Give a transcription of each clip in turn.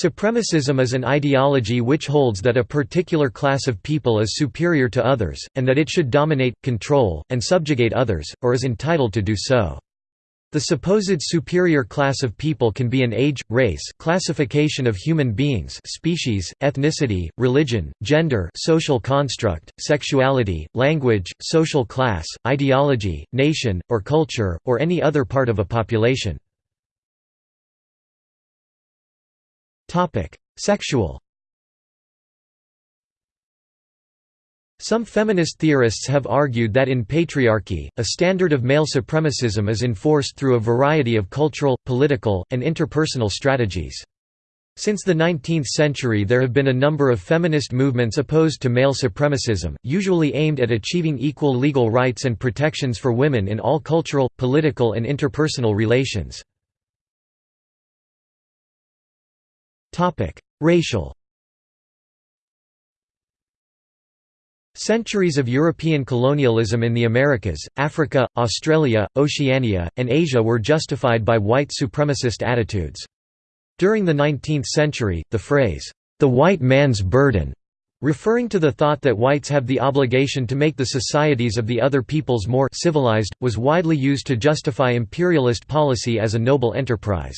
Supremacism is an ideology which holds that a particular class of people is superior to others, and that it should dominate, control, and subjugate others, or is entitled to do so. The supposed superior class of people can be an age, race classification of human beings species, ethnicity, religion, gender social construct, sexuality, language, social class, ideology, nation, or culture, or any other part of a population. Sexual Some feminist theorists have argued that in patriarchy, a standard of male supremacism is enforced through a variety of cultural, political, and interpersonal strategies. Since the 19th century there have been a number of feminist movements opposed to male supremacism, usually aimed at achieving equal legal rights and protections for women in all cultural, political and interpersonal relations. Racial Centuries of European colonialism in the Americas, Africa, Australia, Oceania, and Asia were justified by white supremacist attitudes. During the 19th century, the phrase, "'the white man's burden' referring to the thought that whites have the obligation to make the societies of the other peoples more civilized, was widely used to justify imperialist policy as a noble enterprise.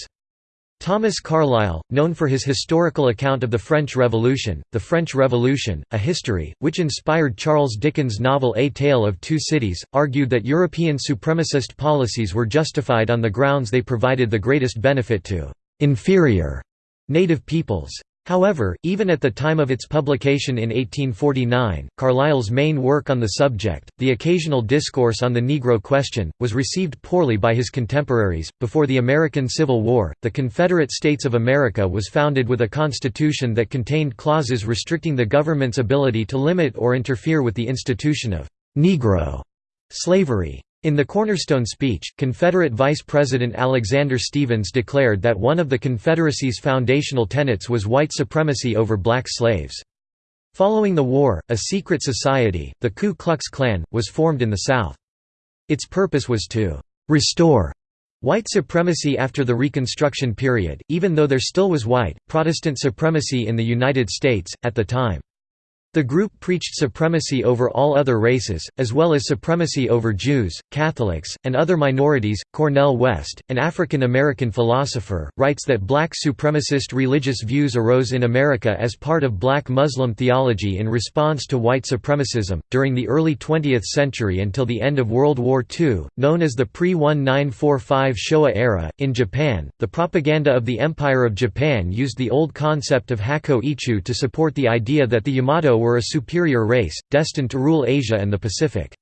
Thomas Carlyle, known for his historical account of the French Revolution, The French Revolution, A History, which inspired Charles Dickens' novel A Tale of Two Cities, argued that European supremacist policies were justified on the grounds they provided the greatest benefit to «inferior» native peoples. However, even at the time of its publication in 1849, Carlyle's main work on the subject, The Occasional Discourse on the Negro Question, was received poorly by his contemporaries. Before the American Civil War, the Confederate States of America was founded with a constitution that contained clauses restricting the government's ability to limit or interfere with the institution of Negro slavery. In the Cornerstone speech, Confederate Vice President Alexander Stephens declared that one of the Confederacy's foundational tenets was white supremacy over black slaves. Following the war, a secret society, the Ku Klux Klan, was formed in the South. Its purpose was to «restore» white supremacy after the Reconstruction period, even though there still was white, Protestant supremacy in the United States, at the time. The group preached supremacy over all other races, as well as supremacy over Jews, Catholics, and other minorities. Cornel West, an African American philosopher, writes that black supremacist religious views arose in America as part of black Muslim theology in response to white supremacism. During the early 20th century until the end of World War II, known as the pre 1945 Showa era, in Japan, the propaganda of the Empire of Japan used the old concept of Hakko Ichiu to support the idea that the Yamato were a superior race, destined to rule Asia and the Pacific.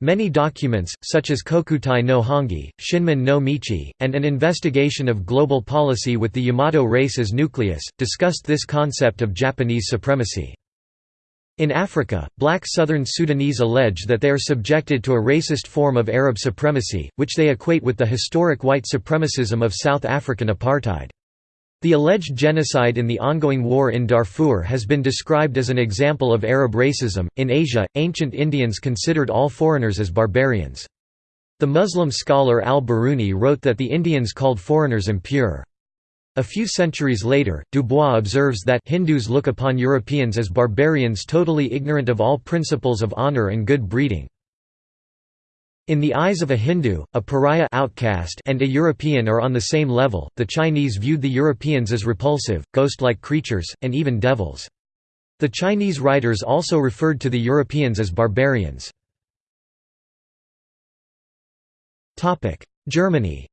Many documents, such as Kokutai no Hongi, Shinmin no Michi, and an investigation of global policy with the Yamato race as nucleus, discussed this concept of Japanese supremacy. In Africa, black southern Sudanese allege that they are subjected to a racist form of Arab supremacy, which they equate with the historic white supremacism of South African apartheid. The alleged genocide in the ongoing war in Darfur has been described as an example of Arab racism. In Asia, ancient Indians considered all foreigners as barbarians. The Muslim scholar al-Biruni wrote that the Indians called foreigners impure. A few centuries later, Dubois observes that Hindus look upon Europeans as barbarians totally ignorant of all principles of honor and good breeding. In the eyes of a Hindu, a pariah outcast and a European are on the same level. The Chinese viewed the Europeans as repulsive, ghost-like creatures, and even devils. The Chinese writers also referred to the Europeans as barbarians. Germany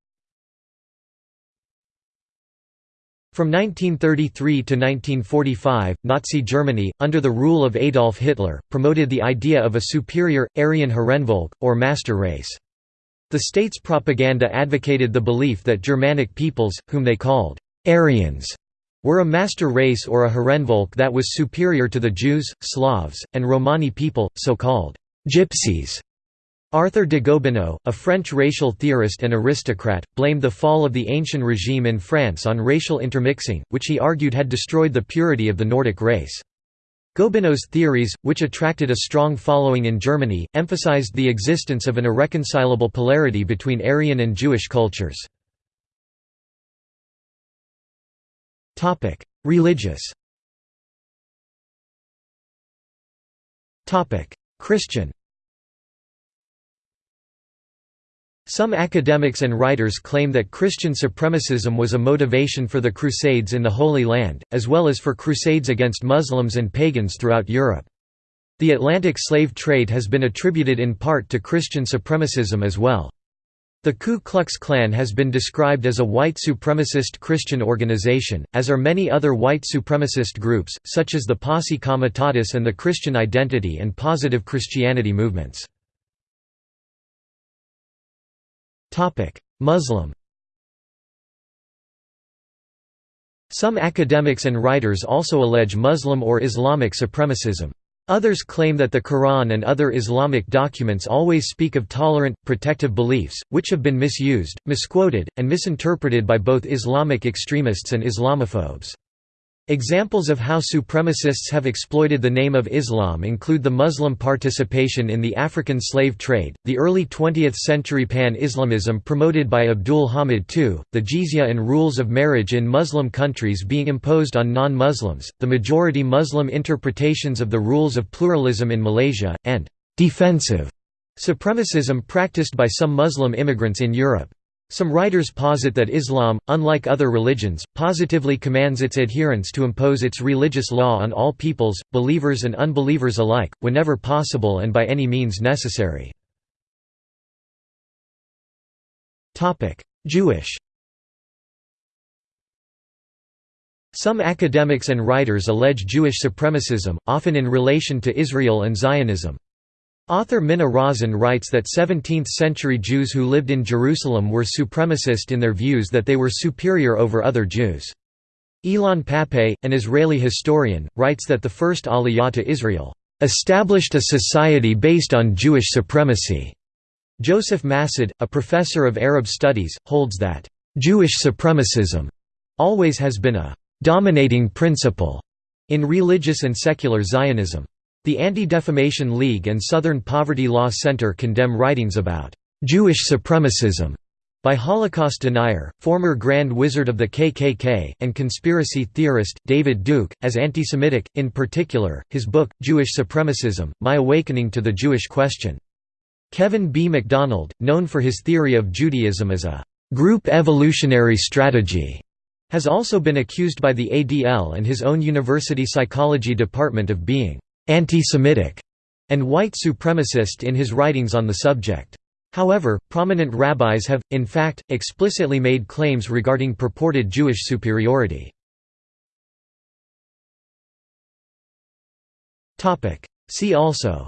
From 1933 to 1945, Nazi Germany, under the rule of Adolf Hitler, promoted the idea of a superior, Aryan Herrenvolk, or master race. The state's propaganda advocated the belief that Germanic peoples, whom they called Aryans, were a master race or a Herrenvolk that was superior to the Jews, Slavs, and Romani people, so-called gypsies. Arthur de Gobineau, a French racial theorist and aristocrat, blamed the fall of the ancient regime in France on racial intermixing, which he argued had destroyed the purity of the Nordic race. Gobineau's theories, which attracted a strong following in Germany, emphasized the existence of an irreconcilable polarity between Aryan and Jewish cultures. Religious Christian Some academics and writers claim that Christian supremacism was a motivation for the Crusades in the Holy Land, as well as for crusades against Muslims and pagans throughout Europe. The Atlantic slave trade has been attributed in part to Christian supremacism as well. The Ku Klux Klan has been described as a white supremacist Christian organization, as are many other white supremacist groups, such as the Posse Comitatus and the Christian Identity and Positive Christianity movements. Muslim Some academics and writers also allege Muslim or Islamic supremacism. Others claim that the Quran and other Islamic documents always speak of tolerant, protective beliefs, which have been misused, misquoted, and misinterpreted by both Islamic extremists and Islamophobes. Examples of how supremacists have exploited the name of Islam include the Muslim participation in the African slave trade, the early 20th century pan-Islamism promoted by Abdul Hamid II, the jizya and rules of marriage in Muslim countries being imposed on non-Muslims, the majority Muslim interpretations of the rules of pluralism in Malaysia, and «defensive» supremacism practiced by some Muslim immigrants in Europe. Some writers posit that Islam, unlike other religions, positively commands its adherents to impose its religious law on all peoples, believers and unbelievers alike, whenever possible and by any means necessary. Jewish Some academics and writers allege Jewish supremacism, often in relation to Israel and Zionism. Author Minna Rozen writes that 17th-century Jews who lived in Jerusalem were supremacist in their views that they were superior over other Jews. Ilan Pappé, an Israeli historian, writes that the first Aliyah to Israel, "...established a society based on Jewish supremacy." Joseph Massad, a professor of Arab studies, holds that, "...Jewish supremacism," always has been a "...dominating principle," in religious and secular Zionism. The Anti-Defamation League and Southern Poverty Law Center condemn writings about «Jewish supremacism» by Holocaust denier, former Grand Wizard of the KKK, and conspiracy theorist, David Duke, as anti-Semitic, in particular, his book, Jewish Supremacism, My Awakening to the Jewish Question. Kevin B. MacDonald, known for his theory of Judaism as a «group evolutionary strategy», has also been accused by the ADL and his own university psychology department of being anti-Semitic, and white supremacist in his writings on the subject. However, prominent rabbis have, in fact, explicitly made claims regarding purported Jewish superiority. See also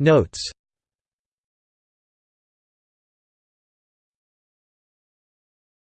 Notes